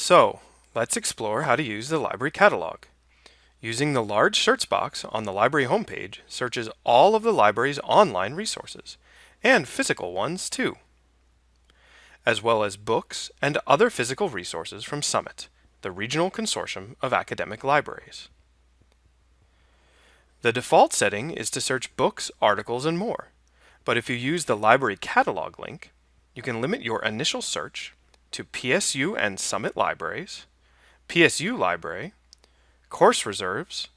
So, let's explore how to use the library catalog. Using the large search box on the library homepage searches all of the library's online resources, and physical ones too, as well as books and other physical resources from Summit, the regional consortium of academic libraries. The default setting is to search books, articles, and more, but if you use the library catalog link, you can limit your initial search to PSU and Summit libraries, PSU library, course reserves,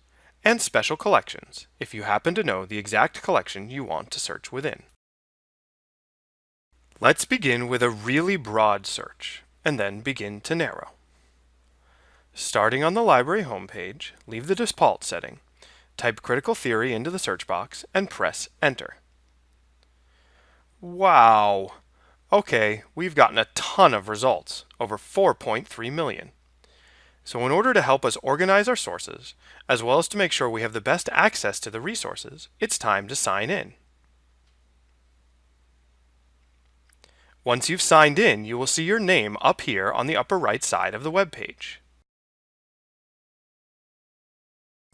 and special collections if you happen to know the exact collection you want to search within. Let's begin with a really broad search and then begin to narrow. Starting on the library homepage, leave the default setting, type critical theory into the search box, and press enter. Wow! Okay, we've gotten a ton of results, over 4.3 million. So in order to help us organize our sources, as well as to make sure we have the best access to the resources, it's time to sign in. Once you've signed in, you will see your name up here on the upper right side of the web page.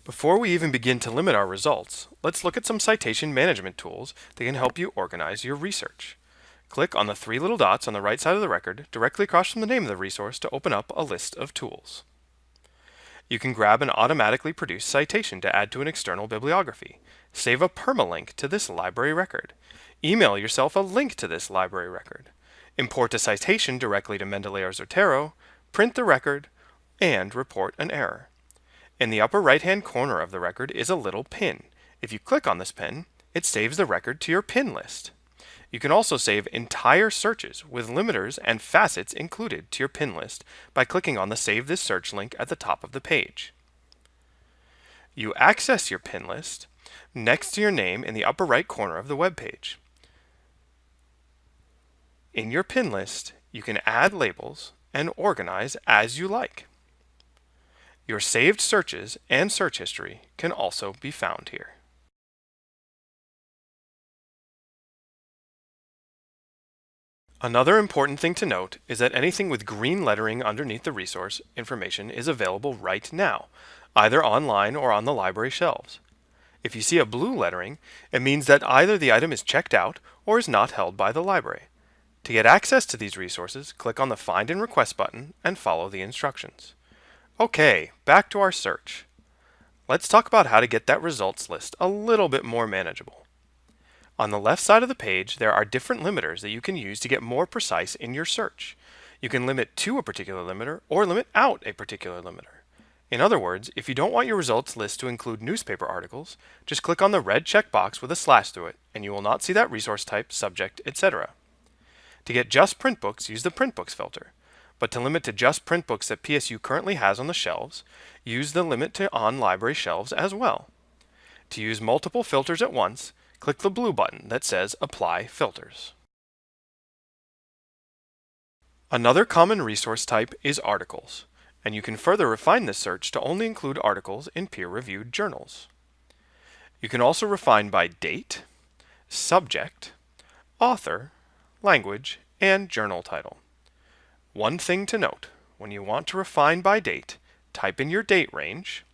Before we even begin to limit our results, let's look at some citation management tools that can help you organize your research. Click on the three little dots on the right side of the record directly across from the name of the resource to open up a list of tools. You can grab an automatically produced citation to add to an external bibliography, save a permalink to this library record, email yourself a link to this library record, import a citation directly to Mendeley or Zotero, print the record, and report an error. In the upper right-hand corner of the record is a little pin. If you click on this pin, it saves the record to your pin list. You can also save entire searches with limiters and facets included to your pin list by clicking on the Save this search link at the top of the page. You access your pin list next to your name in the upper right corner of the web page. In your pin list, you can add labels and organize as you like. Your saved searches and search history can also be found here. Another important thing to note is that anything with green lettering underneath the resource information is available right now, either online or on the library shelves. If you see a blue lettering, it means that either the item is checked out or is not held by the library. To get access to these resources, click on the Find and Request button and follow the instructions. Okay, back to our search. Let's talk about how to get that results list a little bit more manageable. On the left side of the page, there are different limiters that you can use to get more precise in your search. You can limit to a particular limiter or limit out a particular limiter. In other words, if you don't want your results list to include newspaper articles, just click on the red checkbox with a slash through it, and you will not see that resource type, subject, etc. To get just print books, use the print books filter. But to limit to just print books that PSU currently has on the shelves, use the limit to on library shelves as well. To use multiple filters at once, click the blue button that says Apply Filters. Another common resource type is articles, and you can further refine this search to only include articles in peer-reviewed journals. You can also refine by date, subject, author, language, and journal title. One thing to note, when you want to refine by date, type in your date range,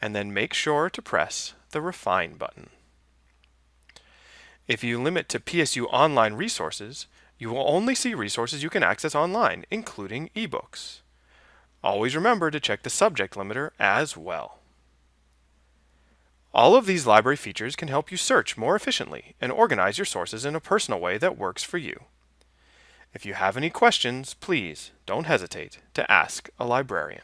and then make sure to press the Refine button. If you limit to PSU online resources, you will only see resources you can access online, including ebooks. Always remember to check the subject limiter as well. All of these library features can help you search more efficiently and organize your sources in a personal way that works for you. If you have any questions, please don't hesitate to ask a librarian.